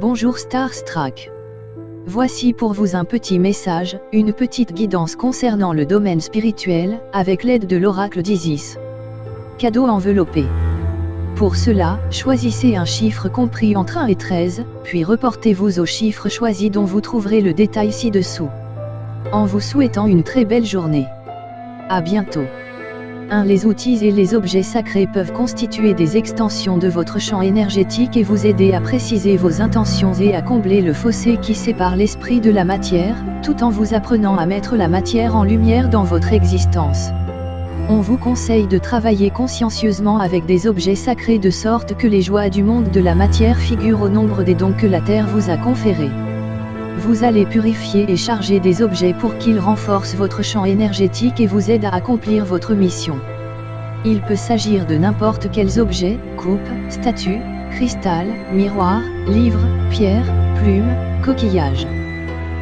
Bonjour Starstruck. Voici pour vous un petit message, une petite guidance concernant le domaine spirituel, avec l'aide de l'oracle d'Isis. Cadeau enveloppé. Pour cela, choisissez un chiffre compris entre 1 et 13, puis reportez-vous au chiffre choisi dont vous trouverez le détail ci-dessous. En vous souhaitant une très belle journée. À bientôt. 1. Les outils et les objets sacrés peuvent constituer des extensions de votre champ énergétique et vous aider à préciser vos intentions et à combler le fossé qui sépare l'esprit de la matière, tout en vous apprenant à mettre la matière en lumière dans votre existence. On vous conseille de travailler consciencieusement avec des objets sacrés de sorte que les joies du monde de la matière figurent au nombre des dons que la Terre vous a conférés. Vous allez purifier et charger des objets pour qu'ils renforcent votre champ énergétique et vous aident à accomplir votre mission. Il peut s'agir de n'importe quels objets, coupes, statues, cristal, miroirs, livres, pierres, plumes, coquillages.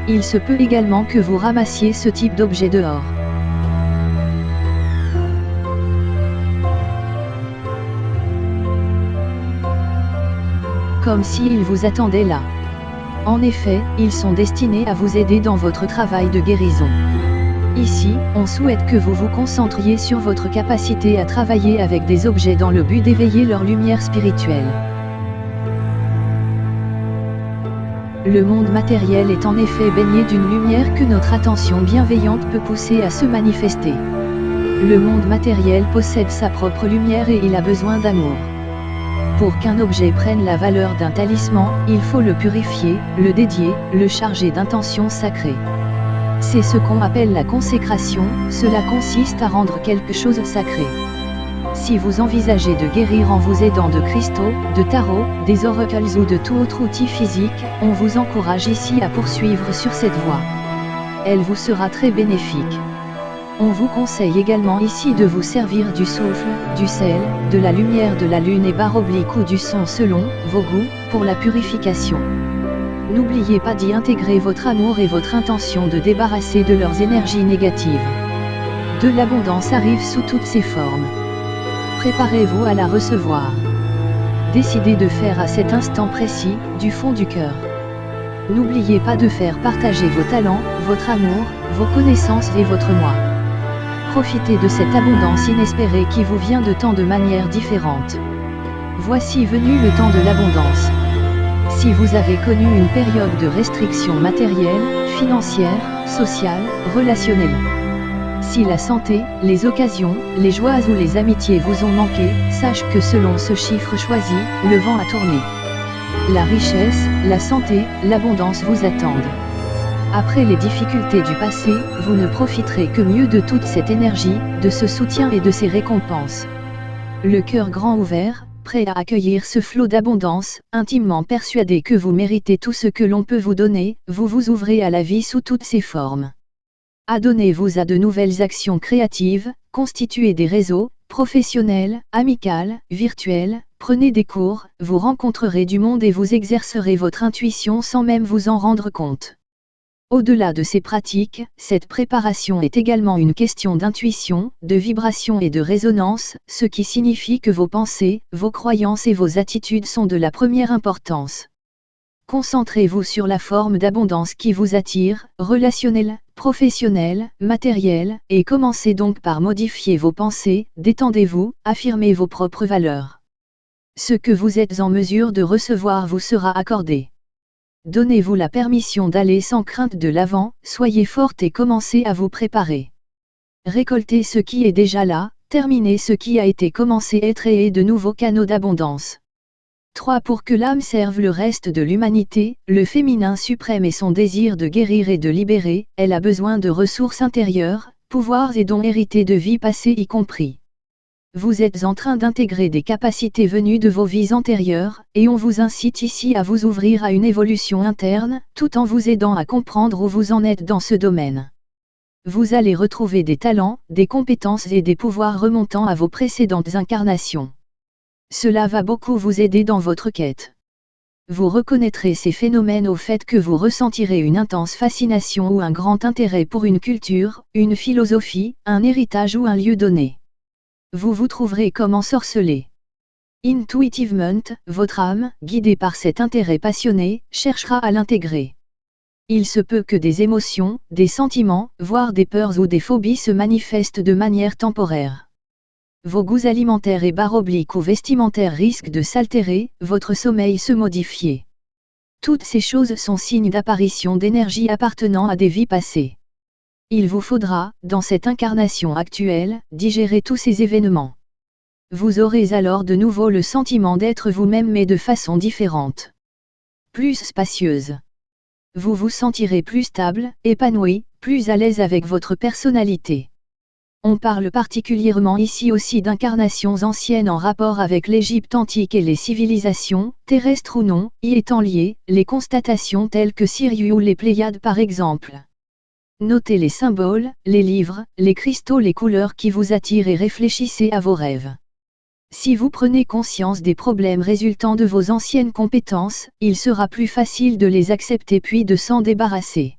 Il se peut également que vous ramassiez ce type d'objet dehors. Comme s'il vous attendait là. En effet, ils sont destinés à vous aider dans votre travail de guérison. Ici, on souhaite que vous vous concentriez sur votre capacité à travailler avec des objets dans le but d'éveiller leur lumière spirituelle. Le monde matériel est en effet baigné d'une lumière que notre attention bienveillante peut pousser à se manifester. Le monde matériel possède sa propre lumière et il a besoin d'amour. Pour qu'un objet prenne la valeur d'un talisman, il faut le purifier, le dédier, le charger d'intentions sacrées. C'est ce qu'on appelle la consécration, cela consiste à rendre quelque chose sacré. Si vous envisagez de guérir en vous aidant de cristaux, de tarot, des oracles ou de tout autre outil physique, on vous encourage ici à poursuivre sur cette voie. Elle vous sera très bénéfique. On vous conseille également ici de vous servir du souffle, du sel, de la lumière de la lune et barre oblique ou du son selon vos goûts, pour la purification. N'oubliez pas d'y intégrer votre amour et votre intention de débarrasser de leurs énergies négatives. De l'abondance arrive sous toutes ses formes. Préparez-vous à la recevoir. Décidez de faire à cet instant précis, du fond du cœur. N'oubliez pas de faire partager vos talents, votre amour, vos connaissances et votre moi. Profitez de cette abondance inespérée qui vous vient de tant de manières différentes. Voici venu le temps de l'abondance. Si vous avez connu une période de restriction matérielle, financière, sociale, relationnelle. Si la santé, les occasions, les joies ou les amitiés vous ont manqué, sache que selon ce chiffre choisi, le vent a tourné. La richesse, la santé, l'abondance vous attendent. Après les difficultés du passé, vous ne profiterez que mieux de toute cette énergie, de ce soutien et de ces récompenses. Le cœur grand ouvert, prêt à accueillir ce flot d'abondance, intimement persuadé que vous méritez tout ce que l'on peut vous donner, vous vous ouvrez à la vie sous toutes ses formes. Adonnez-vous à de nouvelles actions créatives, constituez des réseaux, professionnels, amicales, virtuels, prenez des cours, vous rencontrerez du monde et vous exercerez votre intuition sans même vous en rendre compte. Au-delà de ces pratiques, cette préparation est également une question d'intuition, de vibration et de résonance, ce qui signifie que vos pensées, vos croyances et vos attitudes sont de la première importance. Concentrez-vous sur la forme d'abondance qui vous attire, relationnelle, professionnelle, matérielle, et commencez donc par modifier vos pensées, détendez-vous, affirmez vos propres valeurs. Ce que vous êtes en mesure de recevoir vous sera accordé. Donnez-vous la permission d'aller sans crainte de l'avant, soyez forte et commencez à vous préparer. Récoltez ce qui est déjà là, terminez ce qui a été commencé et créez de nouveaux canaux d'abondance. 3. Pour que l'âme serve le reste de l'humanité, le féminin suprême et son désir de guérir et de libérer, elle a besoin de ressources intérieures, pouvoirs et dons hérités de vie passée y compris. Vous êtes en train d'intégrer des capacités venues de vos vies antérieures, et on vous incite ici à vous ouvrir à une évolution interne, tout en vous aidant à comprendre où vous en êtes dans ce domaine. Vous allez retrouver des talents, des compétences et des pouvoirs remontant à vos précédentes incarnations. Cela va beaucoup vous aider dans votre quête. Vous reconnaîtrez ces phénomènes au fait que vous ressentirez une intense fascination ou un grand intérêt pour une culture, une philosophie, un héritage ou un lieu donné vous vous trouverez comme ensorcelé. Intuitivement, votre âme, guidée par cet intérêt passionné, cherchera à l'intégrer. Il se peut que des émotions, des sentiments, voire des peurs ou des phobies se manifestent de manière temporaire. Vos goûts alimentaires et barobliques ou vestimentaires risquent de s'altérer, votre sommeil se modifier. Toutes ces choses sont signes d'apparition d'énergie appartenant à des vies passées. Il vous faudra, dans cette incarnation actuelle, digérer tous ces événements. Vous aurez alors de nouveau le sentiment d'être vous-même mais de façon différente. Plus spacieuse. Vous vous sentirez plus stable, épanoui, plus à l'aise avec votre personnalité. On parle particulièrement ici aussi d'incarnations anciennes en rapport avec l'Égypte antique et les civilisations, terrestres ou non, y étant liées, les constatations telles que Sirius ou les Pléiades par exemple. Notez les symboles, les livres, les cristaux, les couleurs qui vous attirent et réfléchissez à vos rêves. Si vous prenez conscience des problèmes résultant de vos anciennes compétences, il sera plus facile de les accepter puis de s'en débarrasser.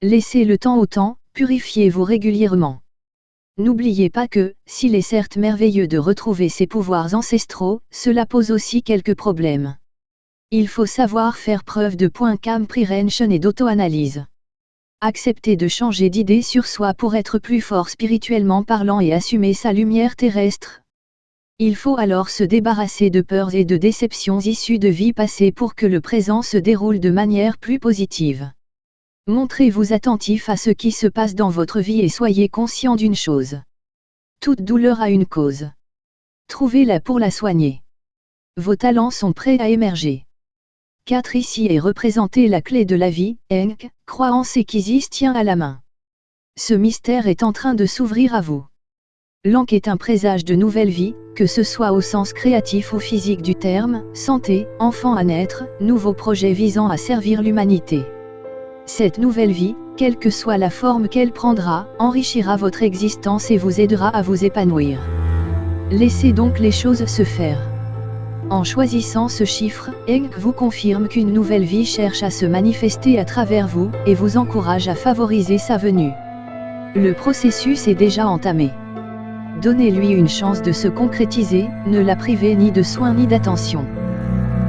Laissez le temps au temps, purifiez-vous régulièrement. N'oubliez pas que, s'il est certes merveilleux de retrouver ses pouvoirs ancestraux, cela pose aussi quelques problèmes. Il faut savoir faire preuve de point comprehension et d'auto-analyse. Accepter de changer d'idée sur soi pour être plus fort spirituellement parlant et assumer sa lumière terrestre. Il faut alors se débarrasser de peurs et de déceptions issues de vies passées pour que le présent se déroule de manière plus positive. Montrez-vous attentif à ce qui se passe dans votre vie et soyez conscient d'une chose. Toute douleur a une cause. Trouvez-la pour la soigner. Vos talents sont prêts à émerger. 4 Ici est représentée la clé de la vie, Enk, croyance et Kizis tient à la main. Ce mystère est en train de s'ouvrir à vous. L'Ankh est un présage de nouvelle vie, que ce soit au sens créatif ou physique du terme, santé, enfant à naître, nouveaux projets visant à servir l'humanité. Cette nouvelle vie, quelle que soit la forme qu'elle prendra, enrichira votre existence et vous aidera à vous épanouir. Laissez donc les choses se faire. En choisissant ce chiffre, Eng vous confirme qu'une nouvelle vie cherche à se manifester à travers vous, et vous encourage à favoriser sa venue. Le processus est déjà entamé. Donnez-lui une chance de se concrétiser, ne la privez ni de soins ni d'attention.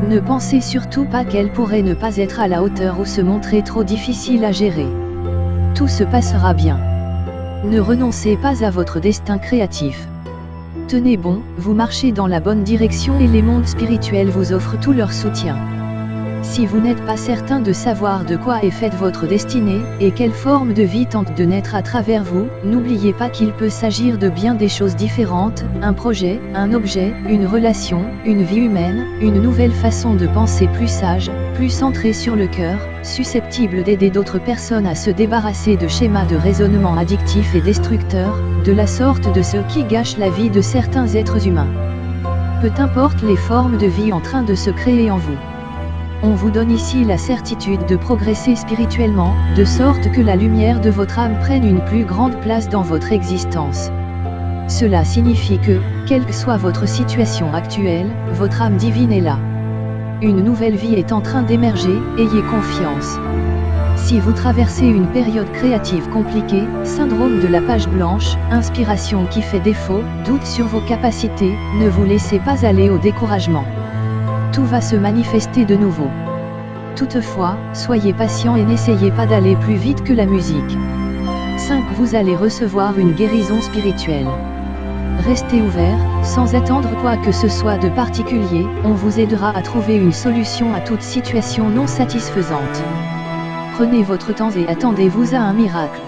Ne pensez surtout pas qu'elle pourrait ne pas être à la hauteur ou se montrer trop difficile à gérer. Tout se passera bien. Ne renoncez pas à votre destin créatif. Tenez bon, vous marchez dans la bonne direction et les mondes spirituels vous offrent tout leur soutien. Si vous n'êtes pas certain de savoir de quoi est faite votre destinée, et quelle forme de vie tente de naître à travers vous, n'oubliez pas qu'il peut s'agir de bien des choses différentes, un projet, un objet, une relation, une vie humaine, une nouvelle façon de penser plus sage, plus centrée sur le cœur, susceptible d'aider d'autres personnes à se débarrasser de schémas de raisonnement addictifs et destructeurs, de la sorte de ceux qui gâchent la vie de certains êtres humains. Peu importe les formes de vie en train de se créer en vous. On vous donne ici la certitude de progresser spirituellement, de sorte que la lumière de votre âme prenne une plus grande place dans votre existence. Cela signifie que, quelle que soit votre situation actuelle, votre âme divine est là. Une nouvelle vie est en train d'émerger, ayez confiance. Si vous traversez une période créative compliquée, syndrome de la page blanche, inspiration qui fait défaut, doute sur vos capacités, ne vous laissez pas aller au découragement va se manifester de nouveau. Toutefois, soyez patient et n'essayez pas d'aller plus vite que la musique. 5. Vous allez recevoir une guérison spirituelle. Restez ouvert, sans attendre quoi que ce soit de particulier, on vous aidera à trouver une solution à toute situation non satisfaisante. Prenez votre temps et attendez-vous à un miracle.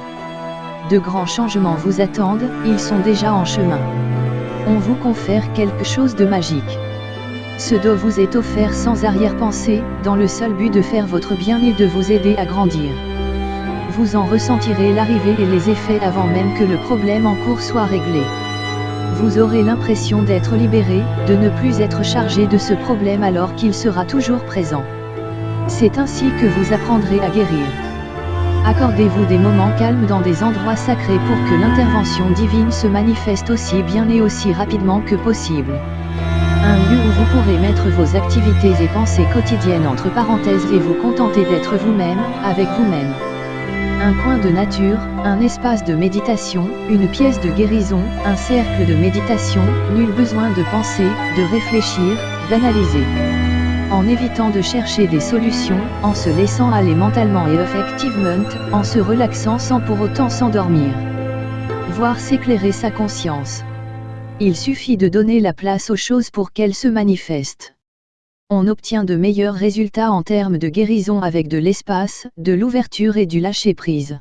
De grands changements vous attendent, ils sont déjà en chemin. On vous confère quelque chose de magique. Ce dos vous est offert sans arrière-pensée, dans le seul but de faire votre bien et de vous aider à grandir. Vous en ressentirez l'arrivée et les effets avant même que le problème en cours soit réglé. Vous aurez l'impression d'être libéré, de ne plus être chargé de ce problème alors qu'il sera toujours présent. C'est ainsi que vous apprendrez à guérir. Accordez-vous des moments calmes dans des endroits sacrés pour que l'intervention divine se manifeste aussi bien et aussi rapidement que possible. Un lieu où vous pourrez mettre vos activités et pensées quotidiennes entre parenthèses et vous contenter d'être vous-même, avec vous-même. un coin de nature, un espace de méditation, une pièce de guérison, un cercle de méditation, nul besoin de penser, de réfléchir, d'analyser. En évitant de chercher des solutions, en se laissant aller mentalement et effectivement, en se relaxant sans pour autant s'endormir. Voir s'éclairer sa conscience. Il suffit de donner la place aux choses pour qu'elles se manifestent on obtient de meilleurs résultats en termes de guérison avec de l'espace, de l'ouverture et du lâcher-prise.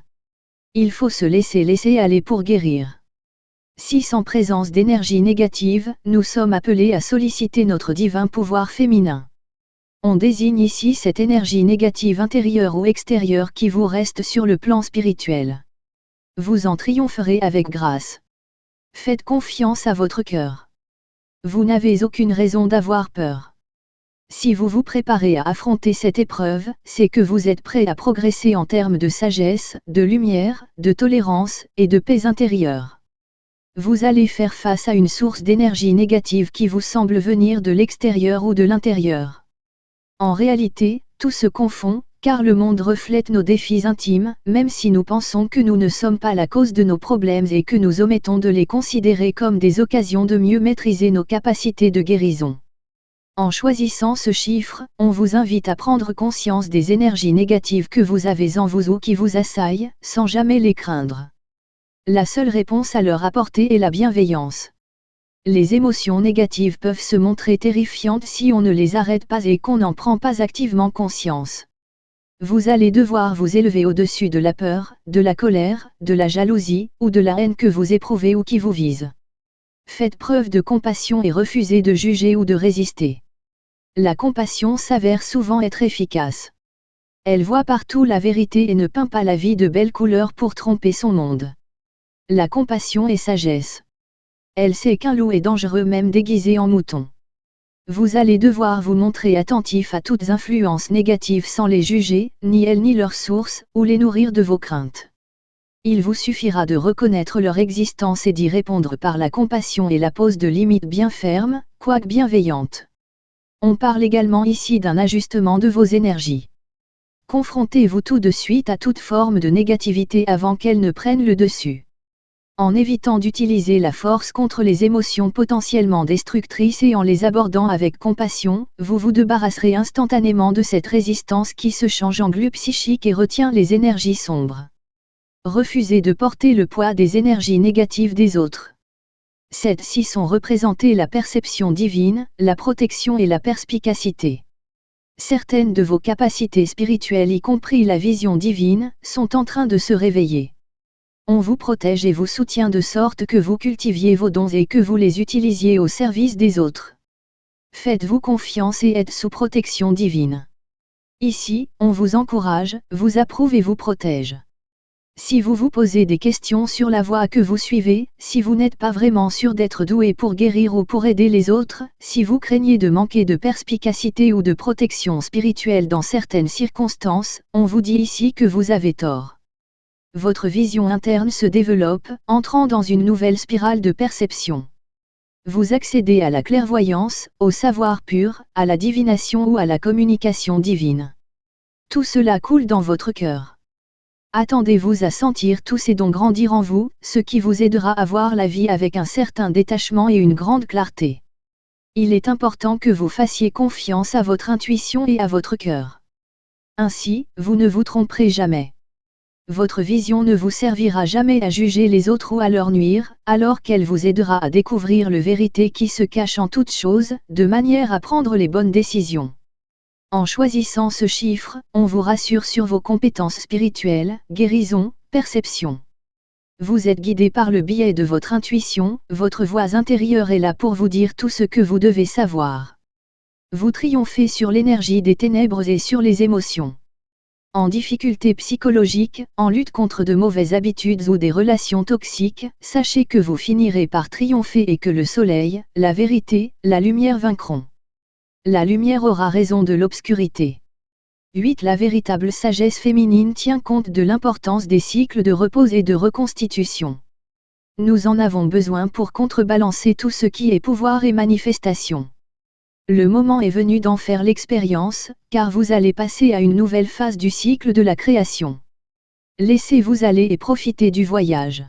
Il faut se laisser laisser aller pour guérir. Si sans présence d'énergie négative, nous sommes appelés à solliciter notre divin pouvoir féminin. On désigne ici cette énergie négative intérieure ou extérieure qui vous reste sur le plan spirituel. Vous en triompherez avec grâce. Faites confiance à votre cœur. Vous n'avez aucune raison d'avoir peur. Si vous vous préparez à affronter cette épreuve, c'est que vous êtes prêt à progresser en termes de sagesse, de lumière, de tolérance et de paix intérieure. Vous allez faire face à une source d'énergie négative qui vous semble venir de l'extérieur ou de l'intérieur. En réalité, tout se confond, car le monde reflète nos défis intimes, même si nous pensons que nous ne sommes pas la cause de nos problèmes et que nous omettons de les considérer comme des occasions de mieux maîtriser nos capacités de guérison. En choisissant ce chiffre, on vous invite à prendre conscience des énergies négatives que vous avez en vous ou qui vous assaillent, sans jamais les craindre. La seule réponse à leur apporter est la bienveillance. Les émotions négatives peuvent se montrer terrifiantes si on ne les arrête pas et qu'on n'en prend pas activement conscience. Vous allez devoir vous élever au-dessus de la peur, de la colère, de la jalousie, ou de la haine que vous éprouvez ou qui vous vise. Faites preuve de compassion et refusez de juger ou de résister la compassion s'avère souvent être efficace. Elle voit partout la vérité et ne peint pas la vie de belles couleurs pour tromper son monde. La compassion est sagesse. Elle sait qu'un loup est dangereux même déguisé en mouton. Vous allez devoir vous montrer attentif à toutes influences négatives sans les juger, ni elles ni leurs sources, ou les nourrir de vos craintes. Il vous suffira de reconnaître leur existence et d'y répondre par la compassion et la pose de limites bien fermes, quoique bienveillantes. On parle également ici d'un ajustement de vos énergies. Confrontez-vous tout de suite à toute forme de négativité avant qu'elle ne prenne le dessus. En évitant d'utiliser la force contre les émotions potentiellement destructrices et en les abordant avec compassion, vous vous débarrasserez instantanément de cette résistance qui se change en glu psychique et retient les énergies sombres. Refusez de porter le poids des énergies négatives des autres. Celles-ci sont représentées la perception divine, la protection et la perspicacité. Certaines de vos capacités spirituelles, y compris la vision divine, sont en train de se réveiller. On vous protège et vous soutient de sorte que vous cultiviez vos dons et que vous les utilisiez au service des autres. Faites-vous confiance et êtes sous protection divine. Ici, on vous encourage, vous approuve et vous protège. Si vous vous posez des questions sur la voie que vous suivez, si vous n'êtes pas vraiment sûr d'être doué pour guérir ou pour aider les autres, si vous craignez de manquer de perspicacité ou de protection spirituelle dans certaines circonstances, on vous dit ici que vous avez tort. Votre vision interne se développe, entrant dans une nouvelle spirale de perception. Vous accédez à la clairvoyance, au savoir pur, à la divination ou à la communication divine. Tout cela coule dans votre cœur. Attendez-vous à sentir tous ces dons grandir en vous, ce qui vous aidera à voir la vie avec un certain détachement et une grande clarté. Il est important que vous fassiez confiance à votre intuition et à votre cœur. Ainsi, vous ne vous tromperez jamais. Votre vision ne vous servira jamais à juger les autres ou à leur nuire, alors qu'elle vous aidera à découvrir le vérité qui se cache en toutes choses, de manière à prendre les bonnes décisions. En choisissant ce chiffre, on vous rassure sur vos compétences spirituelles, guérison, perception. Vous êtes guidé par le biais de votre intuition, votre voix intérieure est là pour vous dire tout ce que vous devez savoir. Vous triomphez sur l'énergie des ténèbres et sur les émotions. En difficulté psychologique, en lutte contre de mauvaises habitudes ou des relations toxiques, sachez que vous finirez par triompher et que le soleil, la vérité, la lumière vaincront. La lumière aura raison de l'obscurité. 8. La véritable sagesse féminine tient compte de l'importance des cycles de repos et de reconstitution. Nous en avons besoin pour contrebalancer tout ce qui est pouvoir et manifestation. Le moment est venu d'en faire l'expérience, car vous allez passer à une nouvelle phase du cycle de la création. Laissez-vous aller et profitez du voyage.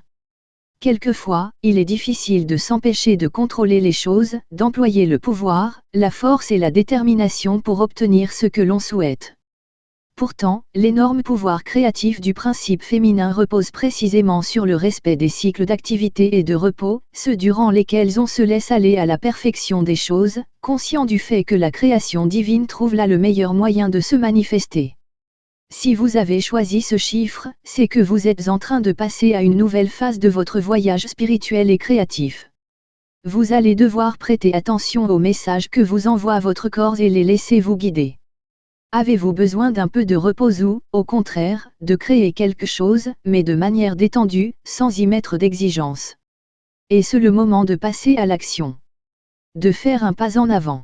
Quelquefois, il est difficile de s'empêcher de contrôler les choses, d'employer le pouvoir, la force et la détermination pour obtenir ce que l'on souhaite. Pourtant, l'énorme pouvoir créatif du principe féminin repose précisément sur le respect des cycles d'activité et de repos, ceux durant lesquels on se laisse aller à la perfection des choses, conscient du fait que la création divine trouve là le meilleur moyen de se manifester. Si vous avez choisi ce chiffre, c'est que vous êtes en train de passer à une nouvelle phase de votre voyage spirituel et créatif. Vous allez devoir prêter attention aux messages que vous envoie votre corps et les laisser vous guider. Avez-vous besoin d'un peu de repos ou, au contraire, de créer quelque chose, mais de manière détendue, sans y mettre d'exigence? Est-ce le moment de passer à l'action? De faire un pas en avant?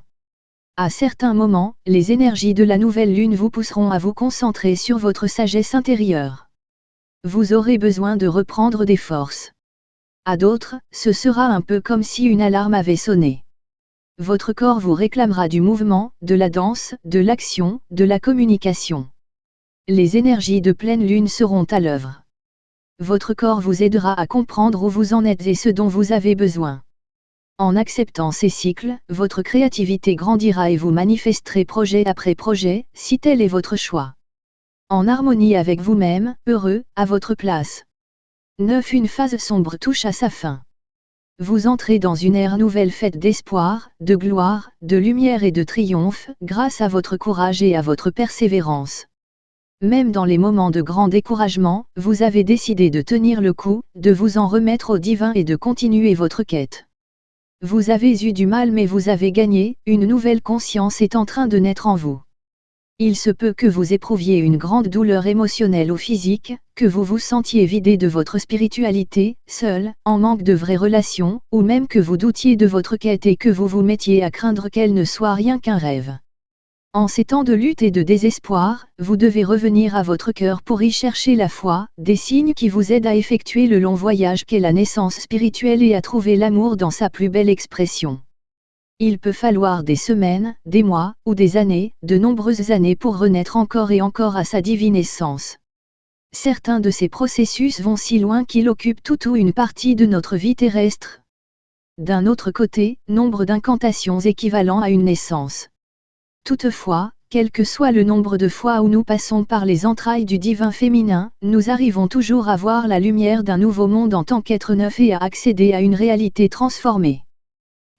À certains moments, les énergies de la nouvelle lune vous pousseront à vous concentrer sur votre sagesse intérieure. Vous aurez besoin de reprendre des forces. À d'autres, ce sera un peu comme si une alarme avait sonné. Votre corps vous réclamera du mouvement, de la danse, de l'action, de la communication. Les énergies de pleine lune seront à l'œuvre. Votre corps vous aidera à comprendre où vous en êtes et ce dont vous avez besoin. En acceptant ces cycles, votre créativité grandira et vous manifesterez projet après projet, si tel est votre choix. En harmonie avec vous-même, heureux, à votre place. 9. Une phase sombre touche à sa fin. Vous entrez dans une ère nouvelle faite d'espoir, de gloire, de lumière et de triomphe, grâce à votre courage et à votre persévérance. Même dans les moments de grand découragement, vous avez décidé de tenir le coup, de vous en remettre au divin et de continuer votre quête. Vous avez eu du mal mais vous avez gagné, une nouvelle conscience est en train de naître en vous. Il se peut que vous éprouviez une grande douleur émotionnelle ou physique, que vous vous sentiez vidé de votre spiritualité, seul, en manque de vraies relations, ou même que vous doutiez de votre quête et que vous vous mettiez à craindre qu'elle ne soit rien qu'un rêve. En ces temps de lutte et de désespoir, vous devez revenir à votre cœur pour y chercher la foi, des signes qui vous aident à effectuer le long voyage qu'est la naissance spirituelle et à trouver l'amour dans sa plus belle expression. Il peut falloir des semaines, des mois, ou des années, de nombreuses années pour renaître encore et encore à sa divine essence. Certains de ces processus vont si loin qu'ils occupent tout ou une partie de notre vie terrestre. D'un autre côté, nombre d'incantations équivalent à une naissance. Toutefois, quel que soit le nombre de fois où nous passons par les entrailles du divin féminin, nous arrivons toujours à voir la lumière d'un nouveau monde en tant qu'être neuf et à accéder à une réalité transformée.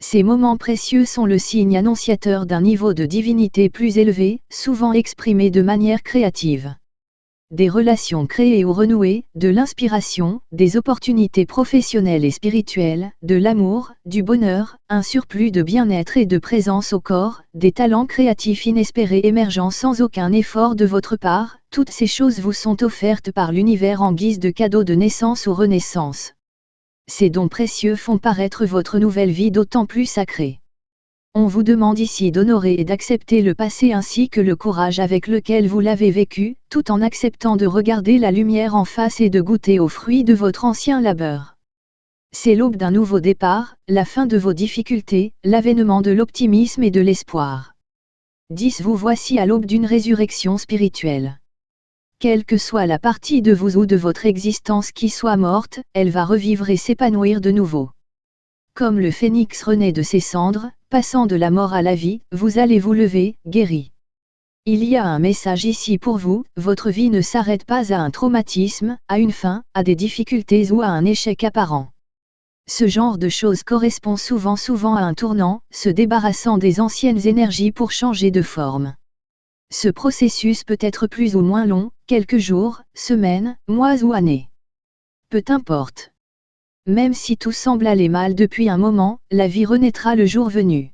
Ces moments précieux sont le signe annonciateur d'un niveau de divinité plus élevé, souvent exprimé de manière créative des relations créées ou renouées, de l'inspiration, des opportunités professionnelles et spirituelles, de l'amour, du bonheur, un surplus de bien-être et de présence au corps, des talents créatifs inespérés émergeant sans aucun effort de votre part, toutes ces choses vous sont offertes par l'univers en guise de cadeaux de naissance ou renaissance. Ces dons précieux font paraître votre nouvelle vie d'autant plus sacrée. On vous demande ici d'honorer et d'accepter le passé ainsi que le courage avec lequel vous l'avez vécu, tout en acceptant de regarder la lumière en face et de goûter aux fruits de votre ancien labeur. C'est l'aube d'un nouveau départ, la fin de vos difficultés, l'avènement de l'optimisme et de l'espoir. 10. Vous voici à l'aube d'une résurrection spirituelle. Quelle que soit la partie de vous ou de votre existence qui soit morte, elle va revivre et s'épanouir de nouveau. Comme le phénix renaît de ses cendres, passant de la mort à la vie, vous allez vous lever, guéri. Il y a un message ici pour vous, votre vie ne s'arrête pas à un traumatisme, à une fin, à des difficultés ou à un échec apparent. Ce genre de choses correspond souvent souvent à un tournant, se débarrassant des anciennes énergies pour changer de forme. Ce processus peut être plus ou moins long, quelques jours, semaines, mois ou années. Peu importe. Même si tout semble aller mal depuis un moment, la vie renaîtra le jour venu.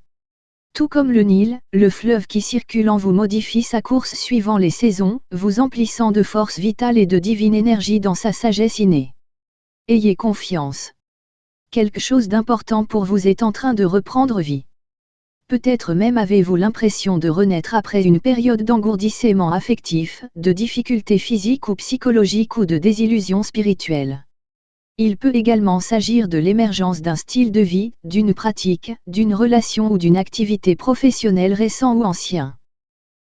Tout comme le Nil, le fleuve qui circule en vous modifie sa course suivant les saisons, vous emplissant de force vitale et de divine énergie dans sa sagesse innée. Ayez confiance. Quelque chose d'important pour vous est en train de reprendre vie. Peut-être même avez-vous l'impression de renaître après une période d'engourdissement affectif, de difficultés physiques ou psychologiques ou de désillusion spirituelle. Il peut également s'agir de l'émergence d'un style de vie, d'une pratique, d'une relation ou d'une activité professionnelle récent ou ancien.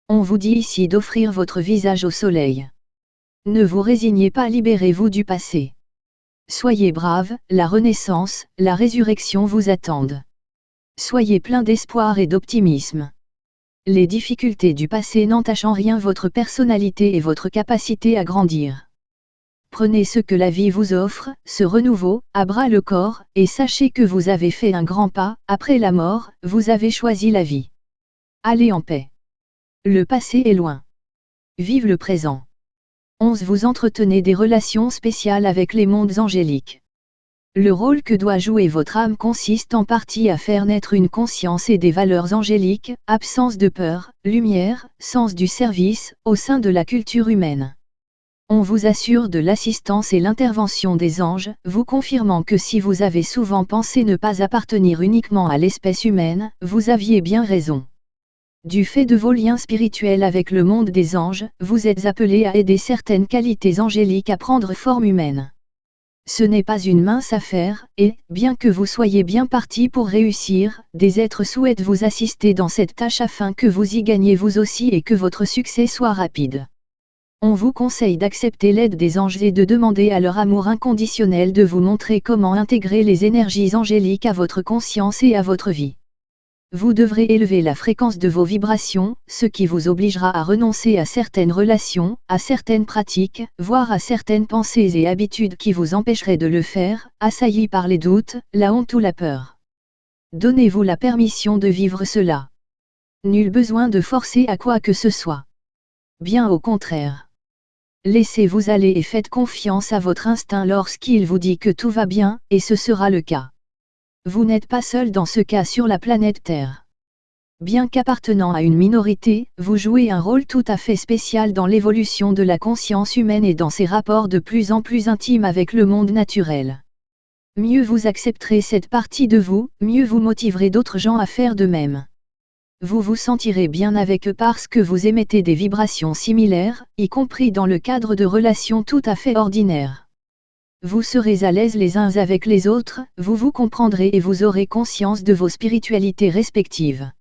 On vous dit ici d'offrir votre visage au soleil. Ne vous résignez pas, libérez-vous du passé. Soyez brave, la renaissance, la résurrection vous attendent. Soyez plein d'espoir et d'optimisme. Les difficultés du passé n'entachent en rien votre personnalité et votre capacité à grandir. Prenez ce que la vie vous offre, ce renouveau, à bras le corps, et sachez que vous avez fait un grand pas, après la mort, vous avez choisi la vie. Allez en paix. Le passé est loin. Vive le présent. 11. Vous entretenez des relations spéciales avec les mondes angéliques. Le rôle que doit jouer votre âme consiste en partie à faire naître une conscience et des valeurs angéliques, absence de peur, lumière, sens du service, au sein de la culture humaine. On vous assure de l'assistance et l'intervention des anges, vous confirmant que si vous avez souvent pensé ne pas appartenir uniquement à l'espèce humaine, vous aviez bien raison. Du fait de vos liens spirituels avec le monde des anges, vous êtes appelé à aider certaines qualités angéliques à prendre forme humaine. Ce n'est pas une mince affaire, et, bien que vous soyez bien parti pour réussir, des êtres souhaitent vous assister dans cette tâche afin que vous y gagnez vous aussi et que votre succès soit rapide. On vous conseille d'accepter l'aide des anges et de demander à leur amour inconditionnel de vous montrer comment intégrer les énergies angéliques à votre conscience et à votre vie. Vous devrez élever la fréquence de vos vibrations, ce qui vous obligera à renoncer à certaines relations, à certaines pratiques, voire à certaines pensées et habitudes qui vous empêcheraient de le faire, assaillis par les doutes, la honte ou la peur. Donnez-vous la permission de vivre cela. Nul besoin de forcer à quoi que ce soit. Bien au contraire. Laissez-vous aller et faites confiance à votre instinct lorsqu'il vous dit que tout va bien, et ce sera le cas. Vous n'êtes pas seul dans ce cas sur la planète Terre. Bien qu'appartenant à une minorité, vous jouez un rôle tout à fait spécial dans l'évolution de la conscience humaine et dans ses rapports de plus en plus intimes avec le monde naturel. Mieux vous accepterez cette partie de vous, mieux vous motiverez d'autres gens à faire de même vous vous sentirez bien avec eux parce que vous émettez des vibrations similaires, y compris dans le cadre de relations tout à fait ordinaires. Vous serez à l'aise les uns avec les autres, vous vous comprendrez et vous aurez conscience de vos spiritualités respectives.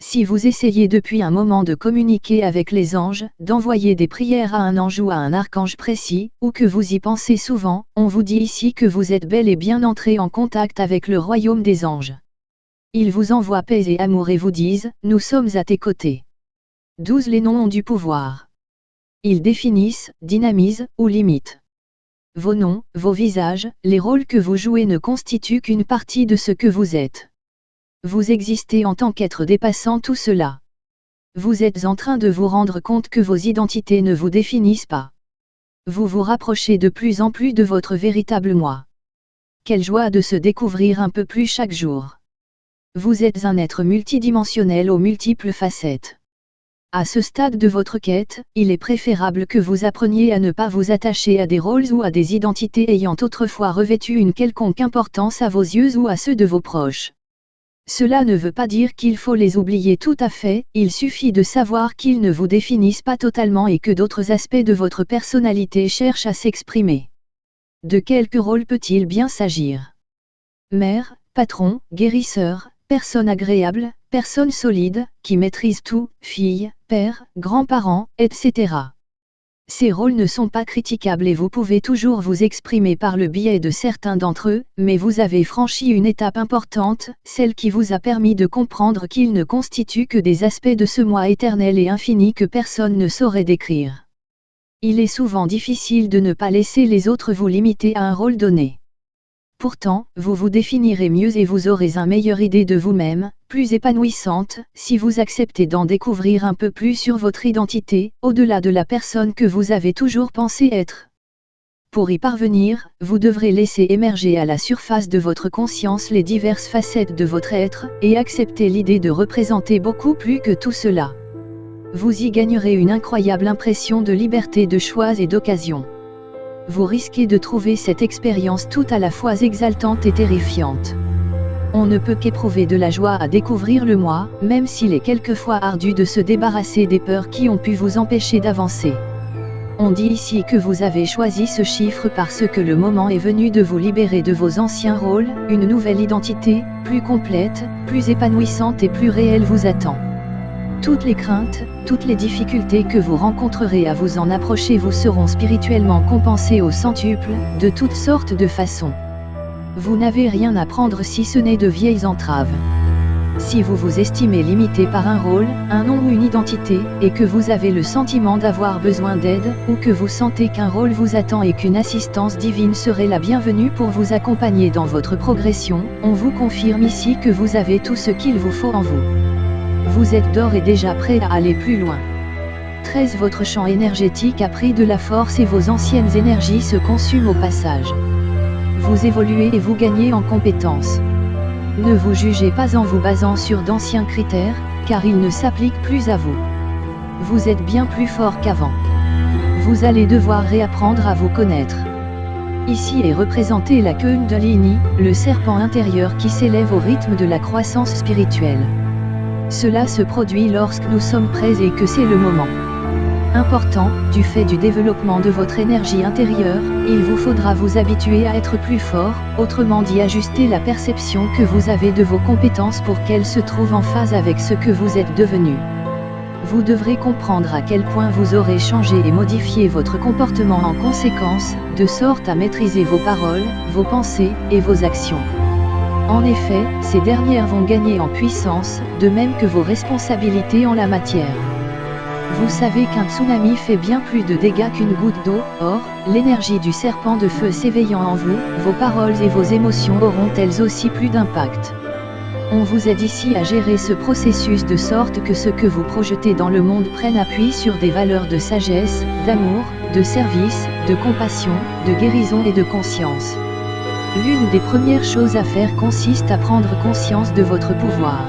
Si vous essayez depuis un moment de communiquer avec les anges, d'envoyer des prières à un ange ou à un archange précis, ou que vous y pensez souvent, on vous dit ici que vous êtes bel et bien entré en contact avec le royaume des anges. Ils vous envoient paix et amour et vous disent, nous sommes à tes côtés. 12 Les noms ont du pouvoir. Ils définissent, dynamisent, ou limitent. Vos noms, vos visages, les rôles que vous jouez ne constituent qu'une partie de ce que vous êtes. Vous existez en tant qu'être dépassant tout cela. Vous êtes en train de vous rendre compte que vos identités ne vous définissent pas. Vous vous rapprochez de plus en plus de votre véritable moi. Quelle joie de se découvrir un peu plus chaque jour. Vous êtes un être multidimensionnel aux multiples facettes. À ce stade de votre quête, il est préférable que vous appreniez à ne pas vous attacher à des rôles ou à des identités ayant autrefois revêtu une quelconque importance à vos yeux ou à ceux de vos proches. Cela ne veut pas dire qu'il faut les oublier tout à fait, il suffit de savoir qu'ils ne vous définissent pas totalement et que d'autres aspects de votre personnalité cherchent à s'exprimer. De quelques rôles peut-il bien s'agir? Mère, patron, guérisseur, personne agréable, personne solide, qui maîtrise tout, fille, père, grands-parents, etc. Ces rôles ne sont pas critiquables et vous pouvez toujours vous exprimer par le biais de certains d'entre eux, mais vous avez franchi une étape importante, celle qui vous a permis de comprendre qu'ils ne constituent que des aspects de ce moi éternel et infini que personne ne saurait décrire. Il est souvent difficile de ne pas laisser les autres vous limiter à un rôle donné. Pourtant, vous vous définirez mieux et vous aurez une meilleure idée de vous-même, plus épanouissante, si vous acceptez d'en découvrir un peu plus sur votre identité, au-delà de la personne que vous avez toujours pensé être. Pour y parvenir, vous devrez laisser émerger à la surface de votre conscience les diverses facettes de votre être, et accepter l'idée de représenter beaucoup plus que tout cela. Vous y gagnerez une incroyable impression de liberté de choix et d'occasion vous risquez de trouver cette expérience tout à la fois exaltante et terrifiante. On ne peut qu'éprouver de la joie à découvrir le moi, même s'il est quelquefois ardu de se débarrasser des peurs qui ont pu vous empêcher d'avancer. On dit ici que vous avez choisi ce chiffre parce que le moment est venu de vous libérer de vos anciens rôles, une nouvelle identité, plus complète, plus épanouissante et plus réelle vous attend. Toutes les craintes, toutes les difficultés que vous rencontrerez à vous en approcher vous seront spirituellement compensées au centuple, de toutes sortes de façons. Vous n'avez rien à prendre si ce n'est de vieilles entraves. Si vous vous estimez limité par un rôle, un nom ou une identité, et que vous avez le sentiment d'avoir besoin d'aide, ou que vous sentez qu'un rôle vous attend et qu'une assistance divine serait la bienvenue pour vous accompagner dans votre progression, on vous confirme ici que vous avez tout ce qu'il vous faut en vous. Vous êtes d'or et déjà prêt à aller plus loin. 13. Votre champ énergétique a pris de la force et vos anciennes énergies se consument au passage. Vous évoluez et vous gagnez en compétences. Ne vous jugez pas en vous basant sur d'anciens critères, car ils ne s'appliquent plus à vous. Vous êtes bien plus fort qu'avant. Vous allez devoir réapprendre à vous connaître. Ici est représentée la Kundalini, le serpent intérieur qui s'élève au rythme de la croissance spirituelle. Cela se produit lorsque nous sommes prêts et que c'est le moment important, du fait du développement de votre énergie intérieure, il vous faudra vous habituer à être plus fort, autrement dit ajuster la perception que vous avez de vos compétences pour qu'elles se trouvent en phase avec ce que vous êtes devenu. Vous devrez comprendre à quel point vous aurez changé et modifié votre comportement en conséquence, de sorte à maîtriser vos paroles, vos pensées, et vos actions. En effet, ces dernières vont gagner en puissance, de même que vos responsabilités en la matière. Vous savez qu'un tsunami fait bien plus de dégâts qu'une goutte d'eau, or, l'énergie du serpent de feu s'éveillant en vous, vos paroles et vos émotions auront elles aussi plus d'impact. On vous aide ici à gérer ce processus de sorte que ce que vous projetez dans le monde prenne appui sur des valeurs de sagesse, d'amour, de service, de compassion, de guérison et de conscience. L'une des premières choses à faire consiste à prendre conscience de votre pouvoir.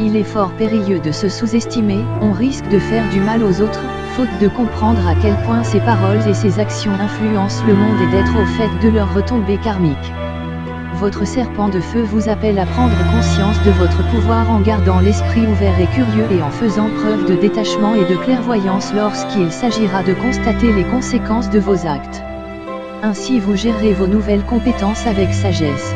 Il est fort périlleux de se sous-estimer, on risque de faire du mal aux autres, faute de comprendre à quel point ses paroles et ses actions influencent le monde et d'être au fait de leur retombée karmique. Votre serpent de feu vous appelle à prendre conscience de votre pouvoir en gardant l'esprit ouvert et curieux et en faisant preuve de détachement et de clairvoyance lorsqu'il s'agira de constater les conséquences de vos actes. Ainsi vous gérez vos nouvelles compétences avec sagesse.